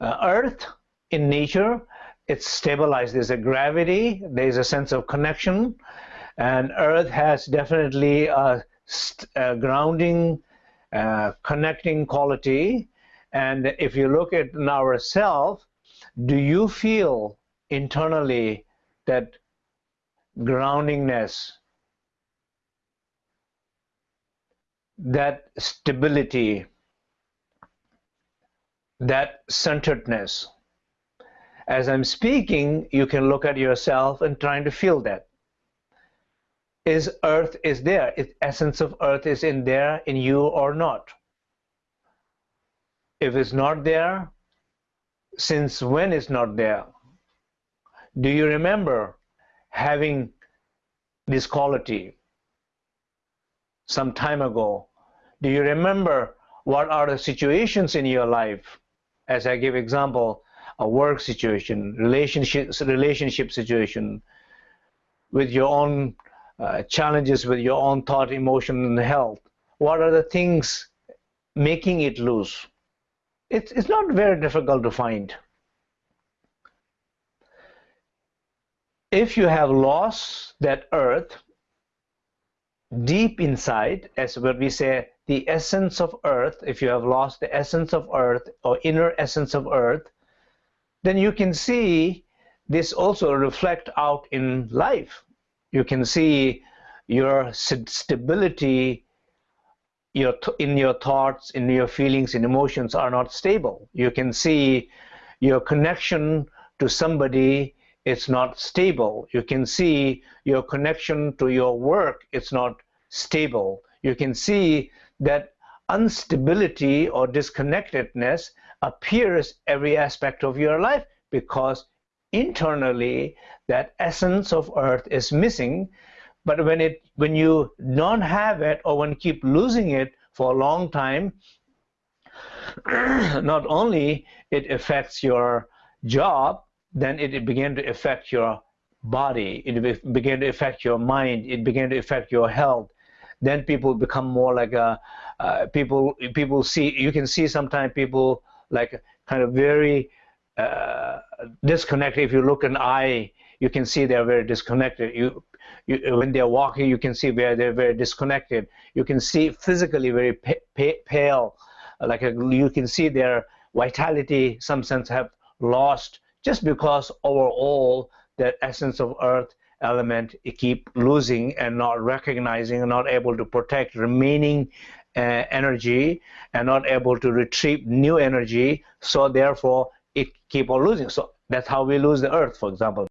uh, earth in nature it's stabilized. There's a gravity there's a sense of connection and earth has definitely a, a grounding uh, connecting quality. And if you look at ourselves do you feel internally that groundingness that stability that centeredness as I'm speaking, you can look at yourself and trying to feel that. Is earth is there? Is essence of earth is in there in you or not? If it's not there, since when it's not there? Do you remember having this quality some time ago? Do you remember what are the situations in your life? As I give example, a work situation, relationship relationship situation, with your own uh, challenges with your own thought, emotion, and health. What are the things making it loose? It's it's not very difficult to find. If you have lost that earth deep inside, as what we say, the essence of earth, if you have lost the essence of earth or inner essence of earth, then you can see this also reflect out in life. You can see your stability your in your thoughts, in your feelings and emotions are not stable. You can see your connection to somebody it's not stable. You can see your connection to your work it's not stable. You can see that instability or disconnectedness appears every aspect of your life because internally that essence of earth is missing. But when it when you don't have it or when keep losing it for a long time not only it affects your job then it, it began to affect your body. It began to affect your mind. It began to affect your health then people become more like a uh, people people see you can see sometimes people like kind of very uh, disconnected. If you look an eye, you can see they're very disconnected. You, you, when they're walking, you can see where they're very disconnected. You can see physically very pale, like a, you can see their vitality, some sense have lost just because overall that essence of earth element it keep losing and not recognizing and not able to protect remaining uh, energy and not able to retrieve new energy. So therefore it keep on losing. So that's how we lose the earth for example